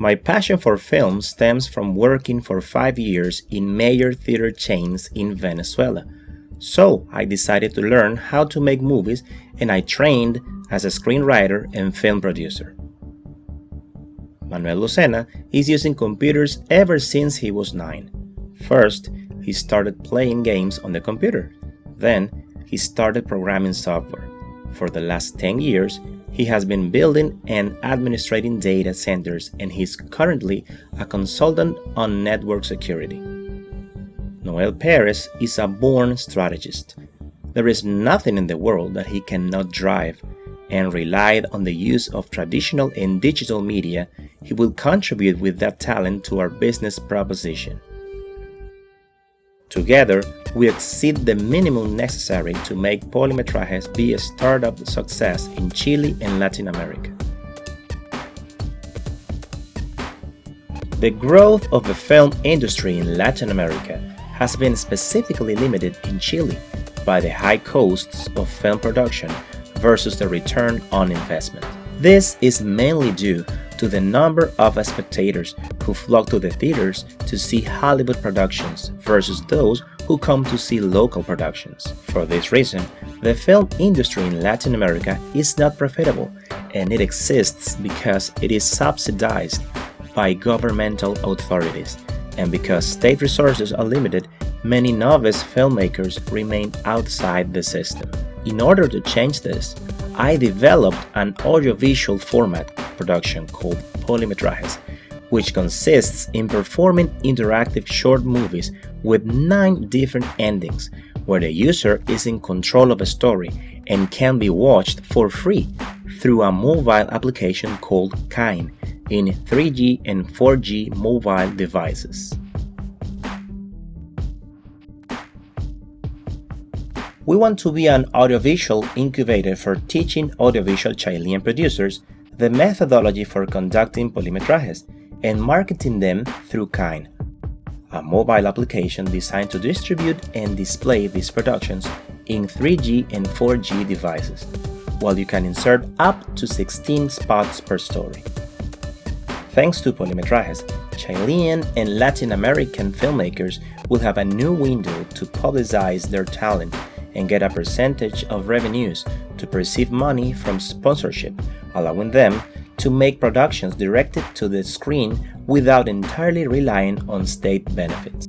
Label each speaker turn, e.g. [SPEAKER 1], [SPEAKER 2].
[SPEAKER 1] My passion for film stems from working for five years in major theater chains in Venezuela. So I decided to learn how to make movies and I trained as a screenwriter and film producer. Manuel Lucena is using computers ever since he was 9. First, he started playing games on the computer. Then, he started programming software. For the last 10 years, he has been building and administrating data centers and he's currently a consultant on network security. Noel Perez is a born strategist. There is nothing in the world that he cannot drive, and relied on the use of traditional and digital media, he will contribute with that talent to our business proposition. Together, we exceed the minimum necessary to make Polimetrajes be a startup success in Chile and Latin America. The growth of the film industry in Latin America has been specifically limited in Chile by the high costs of film production versus the return on investment. This is mainly due to the number of spectators who flock to the theaters to see Hollywood productions versus those who come to see local productions. For this reason, the film industry in Latin America is not profitable and it exists because it is subsidized by governmental authorities and because state resources are limited, many novice filmmakers remain outside the system. In order to change this, I developed an audiovisual format production called Polimetrajes, which consists in performing interactive short movies with nine different endings, where the user is in control of a story and can be watched for free through a mobile application called Kine in 3G and 4G mobile devices. We want to be an audiovisual incubator for teaching audiovisual Chilean producers the methodology for conducting polimetrajes and marketing them through Kine, a mobile application designed to distribute and display these productions in 3G and 4G devices, while you can insert up to 16 spots per story. Thanks to Polimetrajes, Chilean and Latin American filmmakers will have a new window to publicize their talent and get a percentage of revenues to receive money from sponsorship, allowing them to make productions directed to the screen without entirely relying on state benefits.